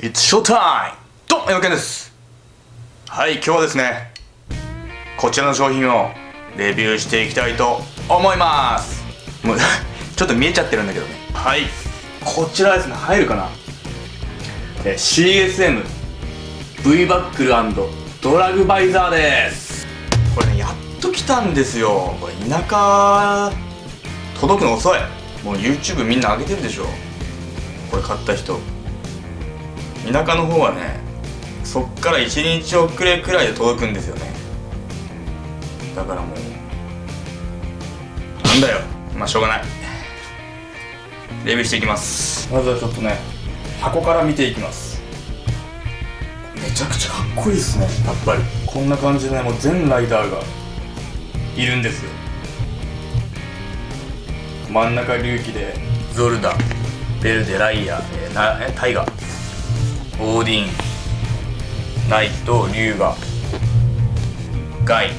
It's showtime! どうも、よけんです。はい、今日はですねこちらの商品をレビューしていきたいと思います。もう ちょっと見えちゃってるんだけどね。はい。こちらですね入るかな？え CSM V バックルドラグバイザーです。これねやっと来たんですよ。これ田舎届くの遅い。もう YouTube みんな上げてるでしょ。これ買った人田舎の方はねそっから1日遅れくらいで届くんですよね。だからもうなんだよ。まあしょうがない。レビューしていきます。まずはちょっとね箱から見ていきます。めちゃくちゃかっこいいですね。やっぱり。こんな感じでねもう全ライダーがいるんですよ。真ん中龍騎でゾルダベルデライア、えー、なえタイガオーディンナイトリュウガガイ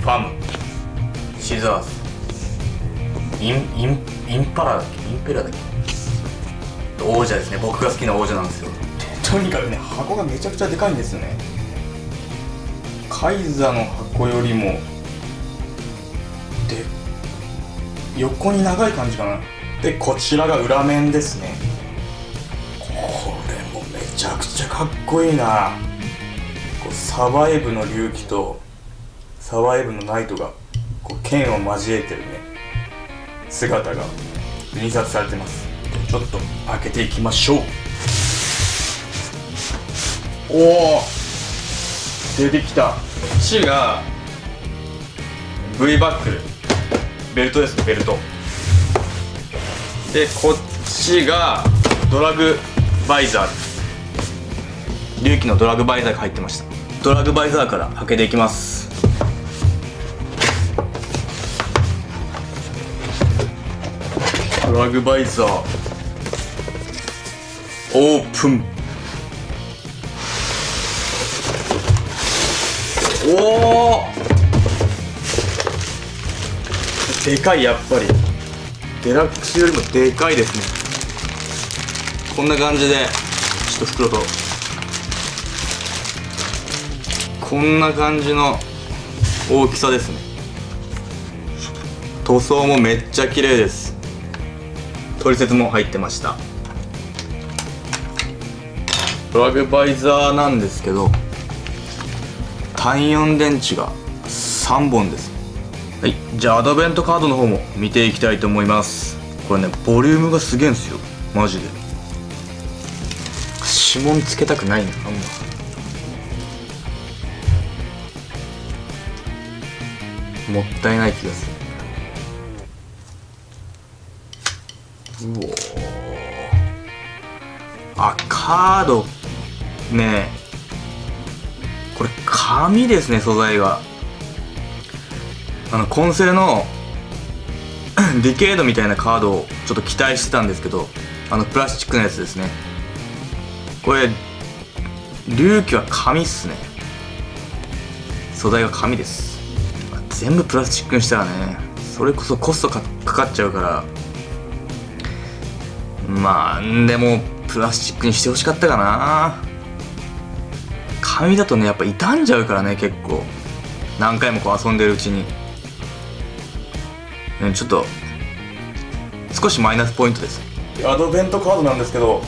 ファムシザースインインインパラだっけ？インペラだっけ？王蛇ですね。僕が好きな王蛇なんですよ。とにかくね箱がめちゃくちゃでかいんですよね。カイザの箱よりもで横に長い感じかな。でこちらが裏面ですね。ゃくちゃかっこいいな。こうサバイブの隆起とサバイブのナイトがこう剣を交えてるね。姿が印刷されてます。ちょっと開けていきましょう。おお出てきた。C が V バックル。ベルトですねベルト。でこっちがドラグバイザーです隆起のドラグバイザーが入ってました。ドラグバイザーから開けていきます。ドラグバイザーオープン。おおでかいやっぱり。デラックスよりもでかいですね。こんな感じでちょっと袋とこんな感じの大きさですね。塗装もめっちゃ綺麗です。取説も入ってました。ドラグバイザーなんですけど単4電池が3本です。はい。じゃあアドベントカードの方も見ていきたいと思います。これねボリュームがすげえんすよ。マジで。指紋つけたくないなあんまもったいない気がする。うおあカード。ねこれ紙ですね素材が。あのコンセルの ディケードみたいなカードをちょっと期待してたんですけどあのプラスチックのやつですね。これ隆起は紙っすね。素材が紙です。全部プラスチックにしたらねそれこそコストかかっちゃうから。まあでもプラスチックにしてほしかったかな。紙だとねやっぱ傷んじゃうからね結構。何回もこう遊んでるうちに。ちょっと少しマイナスポイントです。アドベントカードなんですけど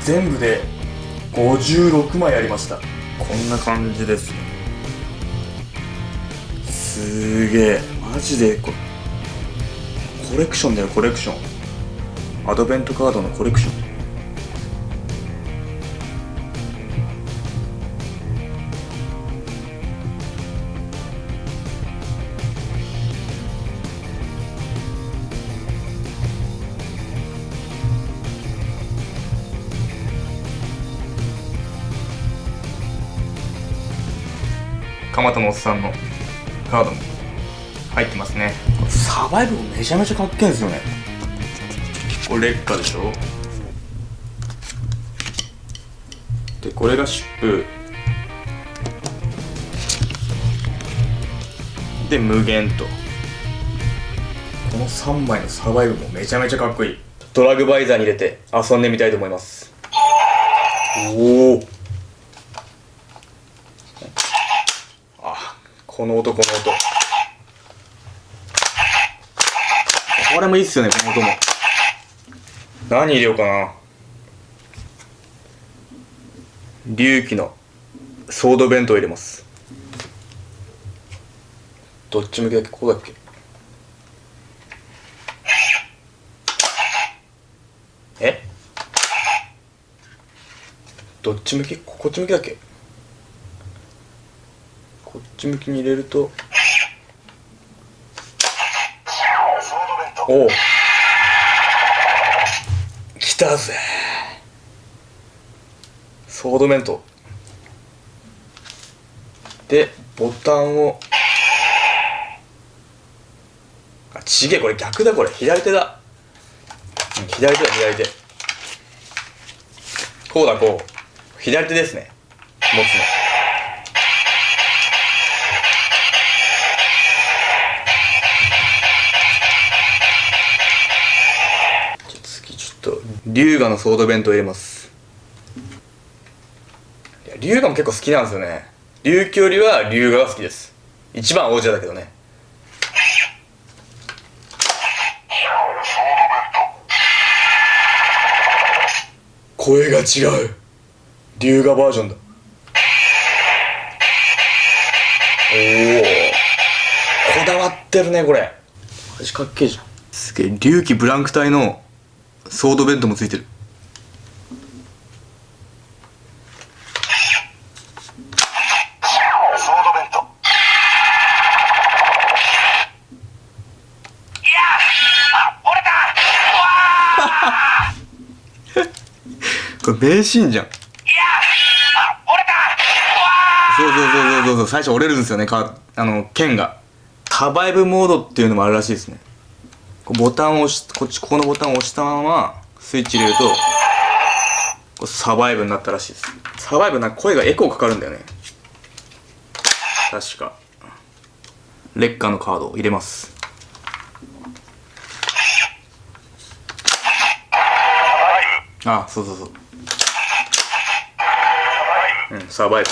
全部で56枚ありました。こんな感じですねすげえ。マジでこコレクションだよコレクション。アドベントカードのコレクション。蒲田のおっさんの。カードも入ってますね。サバイブめちゃめちゃかっけえんですよね。これ劣化でしょ。でこれが湿布。で無限と。この3枚のサバイブもめちゃめちゃかっこいい。ドラグバイザーに入れて遊んでみたいと思います。おおあこの音この音。これもいいっすよねこの音も。何入れようかな。龍騎のソード弁当入れます。どっち向きだっけ？こうだっけ？え？どっち向き？こっち向きだっけ？こっち向きに入れると。おお来たぜ。ソードメント。でボタンを。あちげえこれ逆だこれ。左手だ。左手だ左手。こうだこう。左手ですね。持つの。龍河のソード弁当入れます。龍河も結構好きなんですよね。龍騎よりは龍河が好きです。一番王者だけどね。声が違う。龍河バージョンだ。おおこだわってるねこれ。味かっけえじゃん。すげえ。龍騎ブランク隊のソードベントもついてる。これ名シー。ンじゃん。そうそうそうそうそうそう。最初折れるんですよねかあの剣が。タバイブモードっていうのもあるらしいですねボタンを押しこっちここのボタンを押したままスイッチ入れるとこうサバイブになったらしいです。サバイブなんか声がエコーかかるんだよね。確か。劣化のカードを入れます。あそうそうそう。うんサバイブ